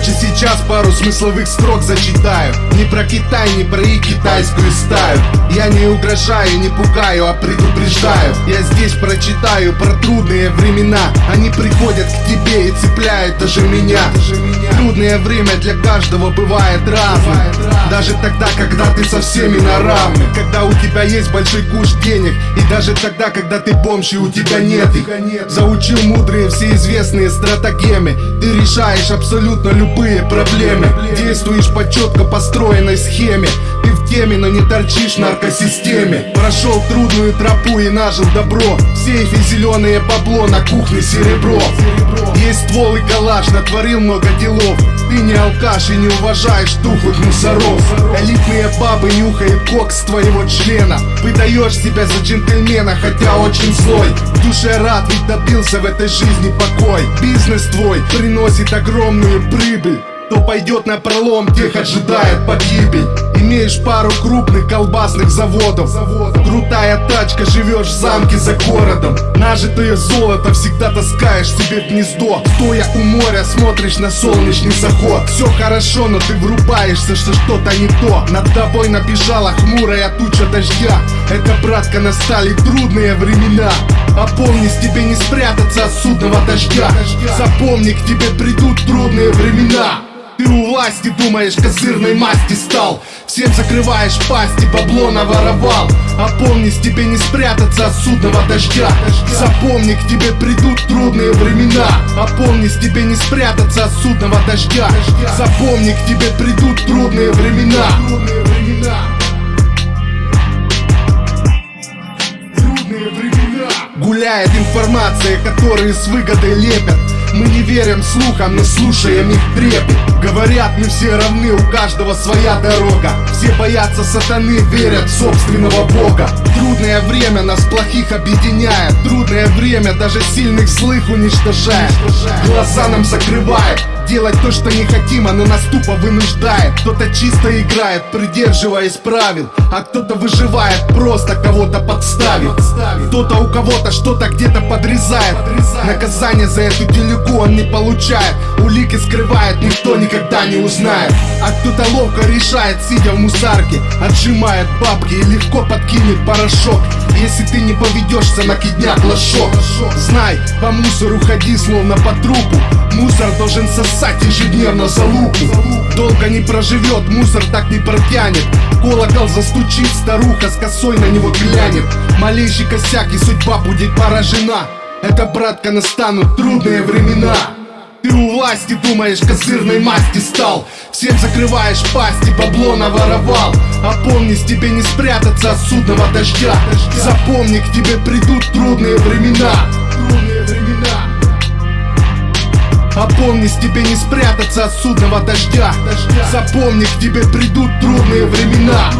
Короче, сейчас пару смысловых строк зачитаю. Не про Китай, не про и китайскую стаю. Я не угрожаю, не пугаю, а предупреждаю. Я здесь прочитаю про трудные времена. Они приходят к тебе и цепляют даже меня Трудное время для каждого бывает разным. Даже тогда, когда ты со всеми на равных. Когда у тебя есть большой куш денег. И даже тогда, когда ты бомж и у тебя нет их. Заучил мудрые все известные стратегемы Ты решаешь абсолютно любые проблемы. Действуешь по четко построенной схеме. Ты в теме, но не торчишь наркосистеме Прошел трудную тропу и нажил добро. В сейфе зеленое бабло, на кухне серебро. Есть ствол и калаш, натворил много делов. Ты не алкаш и не уважаешь тухлых мусоров. Элитные бабы нюхают кокс твоего члена. Выдаешь себя за джентльмена, хотя очень злой. В душе рад, ведь добился в этой жизни покой. Бизнес твой приносит огромную прибыль. Кто пойдет на пролом, тех ожидает погибель Имеешь пару крупных колбасных заводов. Крутая тачка, живешь в замке за городом. Нажитое золото всегда таскаешь себе в гнездо. Стоя у моря, смотришь на солнечный заход. Все хорошо, но ты врубаешься, что что-то не то. Над тобой набежала хмурая туча дождя. Это, братка, настали трудные времена. Помни, с тебе не спрятаться от судного дождя. Запомни, к тебе придут трудные времена ты у власти думаешь, козырной масти стал. Всем закрываешь пасти, бабло наворовал. А помни, с тебе не спрятаться от судного дождя. Запомни, к тебе придут трудные времена. А помни, с тебе не спрятаться от судного дождя. Запомни, к тебе придут трудные времена. Гуляет информация, которые с выгодой лепят мы не верим слухам, но слушаем их трепет Говорят, мы все равны, у каждого своя дорога. Все боятся сатаны, верят в собственного бога. Трудное время нас плохих объединяет. Трудное время даже сильных злых уничтожает. Глаза нам закрывает Делать то, что не хотим, оно нас тупо вынуждает. Кто-то чисто играет, придерживаясь правил А кто-то выживает, просто кого-то подставит Кто-то у кого-то что-то где-то подрезает. Наказание за эту делегу он не получает. Улики скрывает, никто никогда не узнает. А кто-то ловко решает, сидя в мусарке Отжимает бабки и легко подкинет порошок Если ты не поведешься, накидняк лошок. Знай, по мусору ходи, словно по трупу. Мусор должен сосать ежедневно за луку. Долго не проживет, мусор так не протянет. Колокол застучит, старуха с косой на него глянет. Малейший косяк и судьба будет поражена. Это, братка, настанут трудные времена. Ты у власти думаешь, козырной масти стал. Всем закрываешь пасти, бабло наворовал Помни, с тебе не спрятаться от судного дождя. Запомни, к тебе придут трудные времена. Помни, с тебе не спрятаться от судного дождя. Запомни, к тебе придут трудные времена